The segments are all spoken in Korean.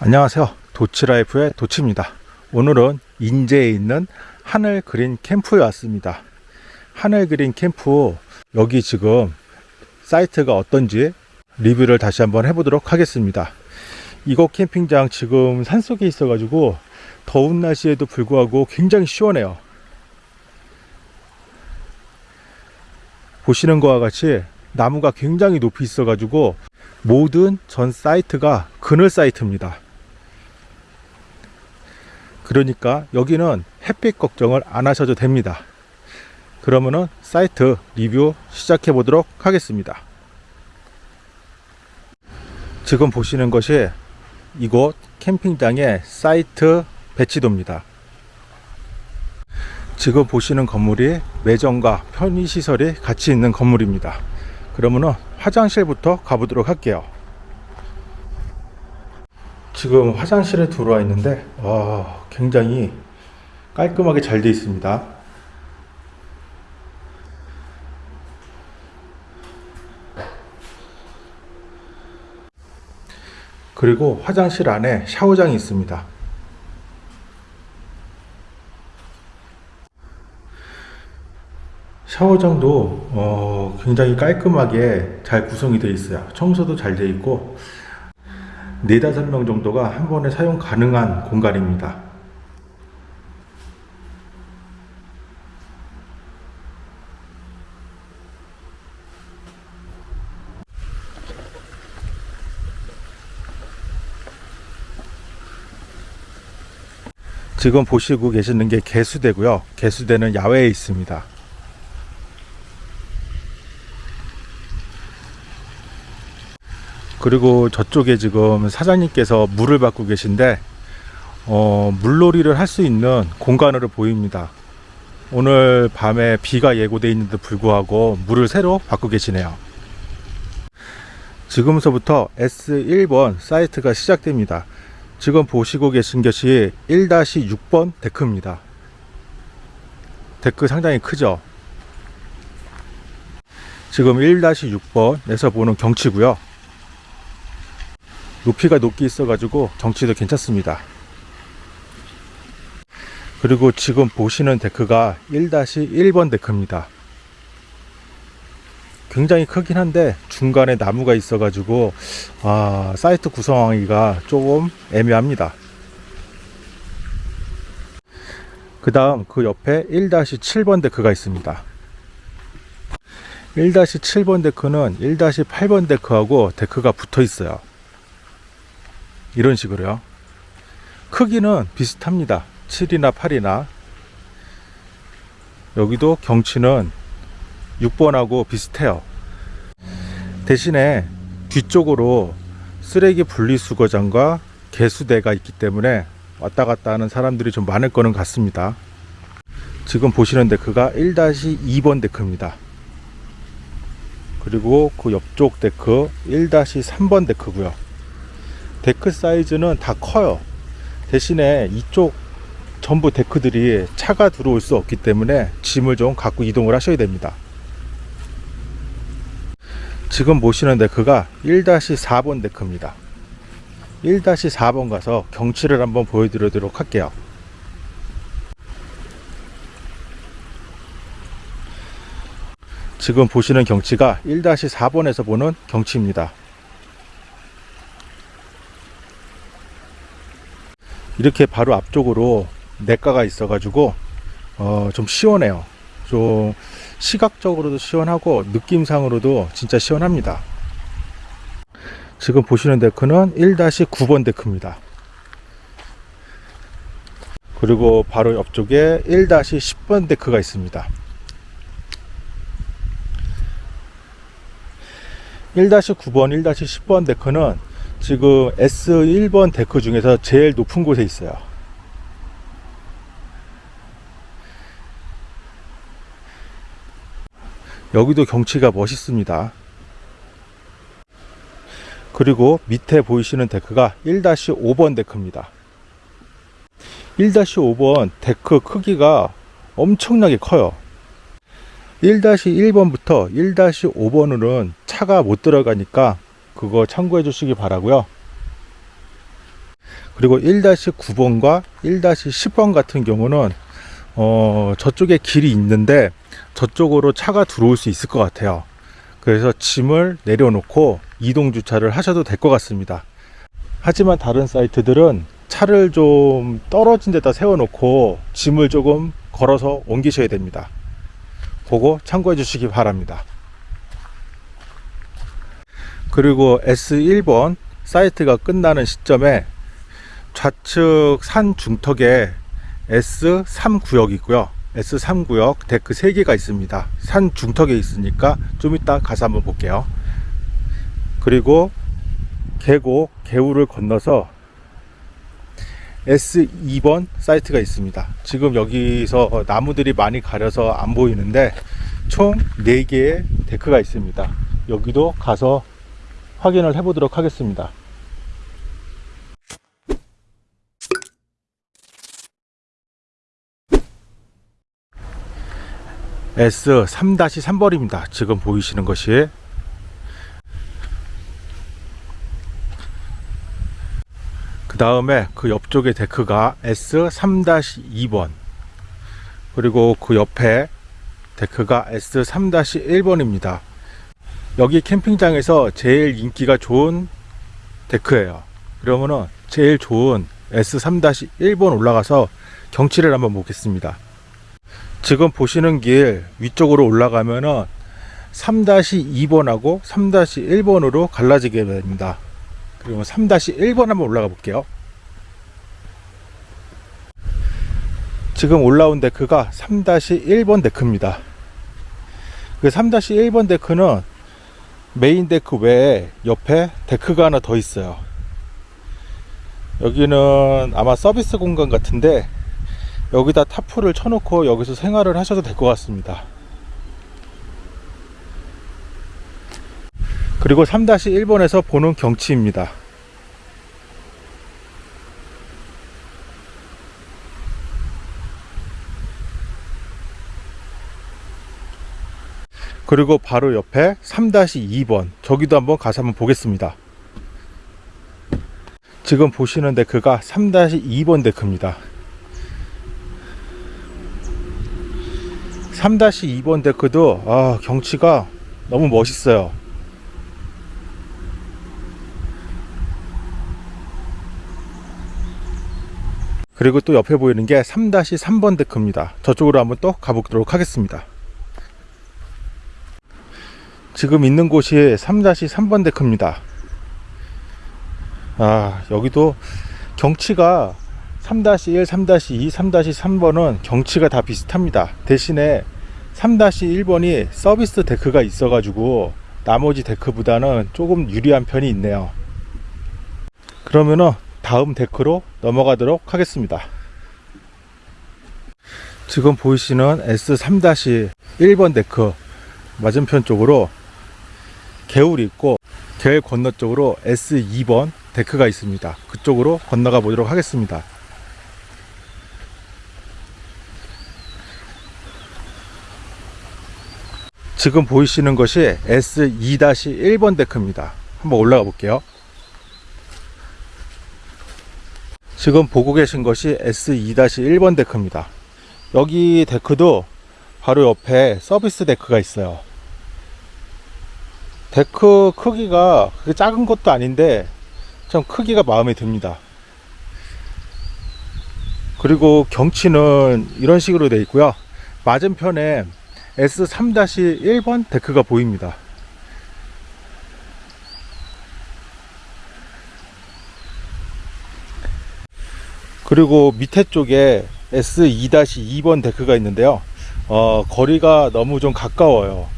안녕하세요. 도치라이프의 도치입니다. 오늘은 인제에 있는 하늘 그린 캠프에 왔습니다. 하늘 그린 캠프 여기 지금 사이트가 어떤지 리뷰를 다시 한번 해보도록 하겠습니다. 이곳 캠핑장 지금 산속에 있어 가지고 더운 날씨에도 불구하고 굉장히 시원해요. 보시는 것과 같이 나무가 굉장히 높이 있어 가지고 모든 전 사이트가 그늘 사이트입니다. 그러니까 여기는 햇빛 걱정을 안 하셔도 됩니다. 그러면은 사이트 리뷰 시작해 보도록 하겠습니다. 지금 보시는 것이 이곳 캠핑장의 사이트 배치도입니다. 지금 보시는 건물이 매점과 편의시설이 같이 있는 건물입니다. 그러면은 화장실부터 가보도록 할게요. 지금 화장실에 들어와 있는데 와, 굉장히 깔끔하게 잘 되어 있습니다. 그리고 화장실 안에 샤워장이 있습니다. 샤워장도 어, 굉장히 깔끔하게 잘 구성이 되어 있어요. 청소도 잘 되어 있고 네다섯 명 정도가 한 번에 사용 가능한 공간입니다. 지금 보시고 계시는 게 개수대고요. 개수대는 야외에 있습니다. 그리고 저쪽에 지금 사장님께서 물을 받고 계신데 어, 물놀이를 할 수 있는 공간으로 보입니다. 오늘 밤에 비가 예고돼 있는데 불구하고 물을 새로 받고 계시네요. 지금서부터 S1번 사이트가 시작됩니다. 지금 보시고 계신 것이 1-6번 데크입니다. 데크 상당히 크죠? 지금 1-6번에서 보는 경치고요. 높이가 높게 있어 가지고 경치도 괜찮습니다. 그리고 지금 보시는 데크가 1-1번 데크입니다. 굉장히 크긴 한데 중간에 나무가 있어 가지고 아, 사이트 구성하기가 조금 애매합니다. 그 다음 그 옆에 1-7번 데크가 있습니다. 1-7번 데크는 1-8번 데크하고 데크가 붙어 있어요. 이런 식으로요. 크기는 비슷합니다. 7이나 8이나. 여기도 경치는 6번하고 비슷해요. 대신에 뒤쪽으로 쓰레기 분리수거장과 개수대가 있기 때문에 왔다 갔다 하는 사람들이 좀 많을 거는 같습니다. 지금 보시는 데크가 1-2번 데크입니다. 그리고 그 옆쪽 데크 1-3번 데크고요. 데크 사이즈는 다 커요. 대신에 이쪽 전부 데크들이 차가 들어올 수 없기 때문에 짐을 좀 갖고 이동을 하셔야 됩니다. 지금 보시는 데크가 1-4번 데크입니다. 1-4번 가서 경치를 한번 보여드리도록 할게요. 지금 보시는 경치가 1-4번에서 보는 경치입니다. 이렇게 바로 앞쪽으로 냇가가 있어 가지고 어, 좀 시원해요. 좀 시각적으로도 시원하고 느낌상으로도 진짜 시원합니다. 지금 보시는 데크는 1-9번 데크입니다. 그리고 바로 옆쪽에 1-10번 데크가 있습니다. 1-9번, 1-10번 데크는 지금 S1번 데크 중에서 제일 높은 곳에 있어요. 여기도 경치가 멋있습니다. 그리고 밑에 보이시는 데크가 1-5번 데크입니다. 1-5번 데크 크기가 엄청나게 커요. 1-1번부터 1-5번으로는 차가 못 들어가니까 그거 참고해 주시기 바라고요. 그리고 1-9번과 1-10번 같은 경우는 어, 저쪽에 길이 있는데 저쪽으로 차가 들어올 수 있을 것 같아요. 그래서 짐을 내려놓고 이동 주차를 하셔도 될 것 같습니다. 하지만 다른 사이트들은 차를 좀 떨어진 데다 세워놓고 짐을 조금 걸어서 옮기셔야 됩니다. 그거 참고해 주시기 바랍니다. 그리고 S1번 사이트가 끝나는 시점에 좌측 산 중턱에 S3 구역이 있고요. S3 구역 데크 3개가 있습니다. 산 중턱에 있으니까 좀 이따 가서 한번 볼게요. 그리고 계곡, 개울을 건너서 S2번 사이트가 있습니다. 지금 여기서 나무들이 많이 가려서 안 보이는데 총 4개의 데크가 있습니다. 여기도 가서 확인을 해보도록 하겠습니다. S3-3번입니다. 지금 보이시는 것이 그 다음에 그 옆쪽에 데크가 S3-2번 그리고 그 옆에 데크가 S3-1번입니다. 여기 캠핑장에서 제일 인기가 좋은 데크예요. 그러면은 제일 좋은 S3-1번 올라가서 경치를 한번 보겠습니다. 지금 보시는 길 위쪽으로 올라가면은 3-2번하고 3-1번으로 갈라지게 됩니다. 그리고 3-1번 한번 올라가 볼게요. 지금 올라온 데크가 3-1번 데크입니다. 그 3-1번 데크는 메인 데크 외에 옆에 데크가 하나 더 있어요. 여기는 아마 서비스 공간 같은데 여기다 타프를 쳐놓고 여기서 생활을 하셔도 될 것 같습니다. 그리고 3-1번에서 보는 경치입니다. 그리고 바로 옆에 3-2번 저기도 한번 가서 한번 보겠습니다. 지금 보시는 데크가 3-2번 데크입니다. 3-2번 데크도 아, 경치가 너무 멋있어요. 그리고 또 옆에 보이는 게 3-3번 데크입니다. 저쪽으로 한번 또 가보도록 하겠습니다. 지금 있는 곳이 3-3번 데크입니다. 아, 여기도 경치가 3-1, 3-2, 3-3번은 경치가 다 비슷합니다. 대신에 3-1번이 서비스 데크가 있어 가지고 나머지 데크보다는 조금 유리한 편이 있네요. 그러면은 다음 데크로 넘어가도록 하겠습니다. 지금 보이시는 S3-1번 데크 맞은편 쪽으로 개울이 있고 개울 건너 쪽으로 S2번 데크가 있습니다. 그쪽으로 건너가 보도록 하겠습니다. 지금 보이시는 것이 S2-1번 데크입니다. 한번 올라가 볼게요. 지금 보고 계신 것이 S2-1번 데크입니다. 여기 데크도 바로 옆에 서비스 데크가 있어요. 데크 크기가 그렇게 작은 것도 아닌데 좀 크기가 마음에 듭니다. 그리고 경치는 이런 식으로 되어 있고요. 맞은편에 S3-1번 데크가 보입니다. 그리고 밑에 쪽에 S2-2번 데크가 있는데요. 어, 거리가 너무 좀 가까워요.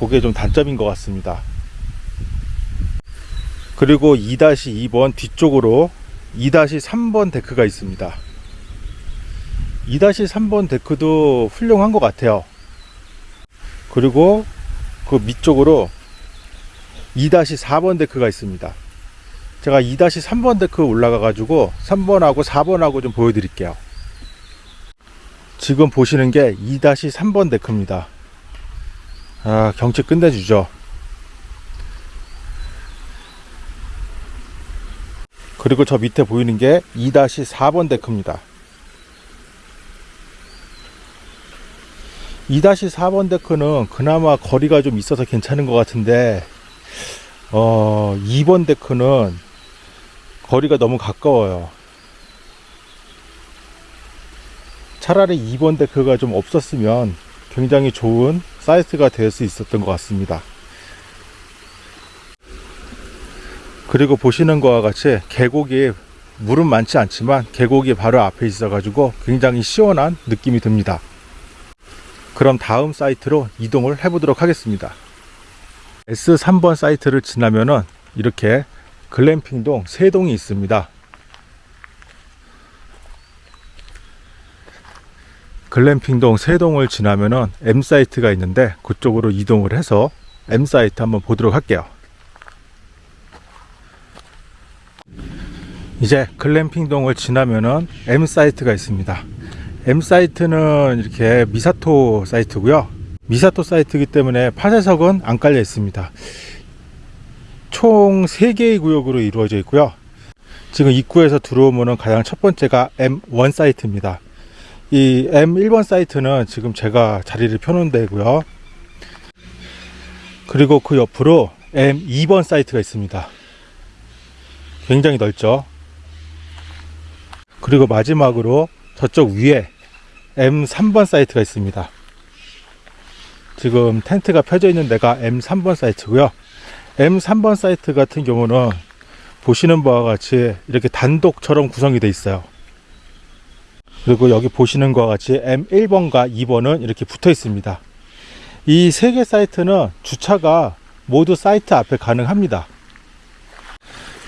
그게 좀 단점인 것 같습니다. 그리고 2-2번 뒤쪽으로 2-3번 데크가 있습니다. 2-3번 데크도 훌륭한 것 같아요. 그리고 그 밑쪽으로 2-4번 데크가 있습니다. 제가 2-3번 데크 올라가 가지고 3번하고 4번하고 좀 보여드릴게요. 지금 보시는 게 2-3번 데크입니다. 아, 경치 끝내주죠. 그리고 저 밑에 보이는 게 2-4번 데크입니다. 2-4번 데크는 그나마 거리가 좀 있어서 괜찮은 것 같은데 어, 2번 데크는 거리가 너무 가까워요. 차라리 2번 데크가 좀 없었으면 굉장히 좋은 사이트가 될 수 있었던 것 같습니다. 그리고 보시는 것과 같이 계곡이 물은 많지 않지만 계곡이 바로 앞에 있어 가지고 굉장히 시원한 느낌이 듭니다. 그럼 다음 사이트로 이동을 해 보도록 하겠습니다. S3번 사이트를 지나면은 이렇게 글램핑동 세 동이 있습니다. 글램핑동 세 동을 지나면은 M 사이트가 있는데 그쪽으로 이동을 해서 M 사이트 한번 보도록 할게요. 이제 글램핑동을 지나면은 M 사이트가 있습니다. M 사이트는 이렇게 미사토 사이트고요. 미사토 사이트이기 때문에 파쇄석은 안 깔려 있습니다. 총 3개의 구역으로 이루어져 있고요. 지금 입구에서 들어오면 가장 첫 번째가 M1 사이트입니다. 이 M1번 사이트는 지금 제가 자리를 펴놓은 데고요. 그리고 그 옆으로 M2번 사이트가 있습니다. 굉장히 넓죠. 그리고 마지막으로 저쪽 위에 M3번 사이트가 있습니다. 지금 텐트가 펴져 있는 데가 M3번 사이트고요. M3번 사이트 같은 경우는 보시는 바와 같이 이렇게 단독처럼 구성이 되어 있어요. 그리고 여기 보시는 것과 같이 M1번과 2번은 이렇게 붙어 있습니다. 이 세 개 사이트는 주차가 모두 사이트 앞에 가능합니다.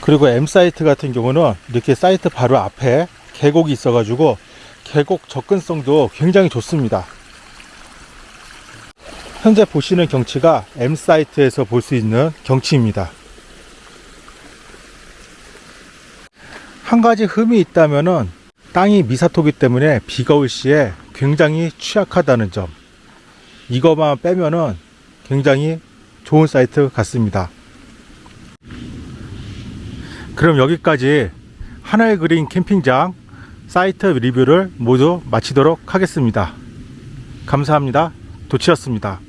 그리고 M 사이트 같은 경우는 이렇게 사이트 바로 앞에 계곡이 있어 가지고 계곡 접근성도 굉장히 좋습니다. 현재 보시는 경치가 M 사이트에서 볼 수 있는 경치입니다. 한 가지 흠이 있다면은 땅이 미사토기 때문에 비가 올 시에 굉장히 취약하다는 점. 이거만 빼면은 굉장히 좋은 사이트 같습니다. 그럼 여기까지 하늘 그린 캠핑장 사이트 리뷰를 모두 마치도록 하겠습니다. 감사합니다. 도치였습니다.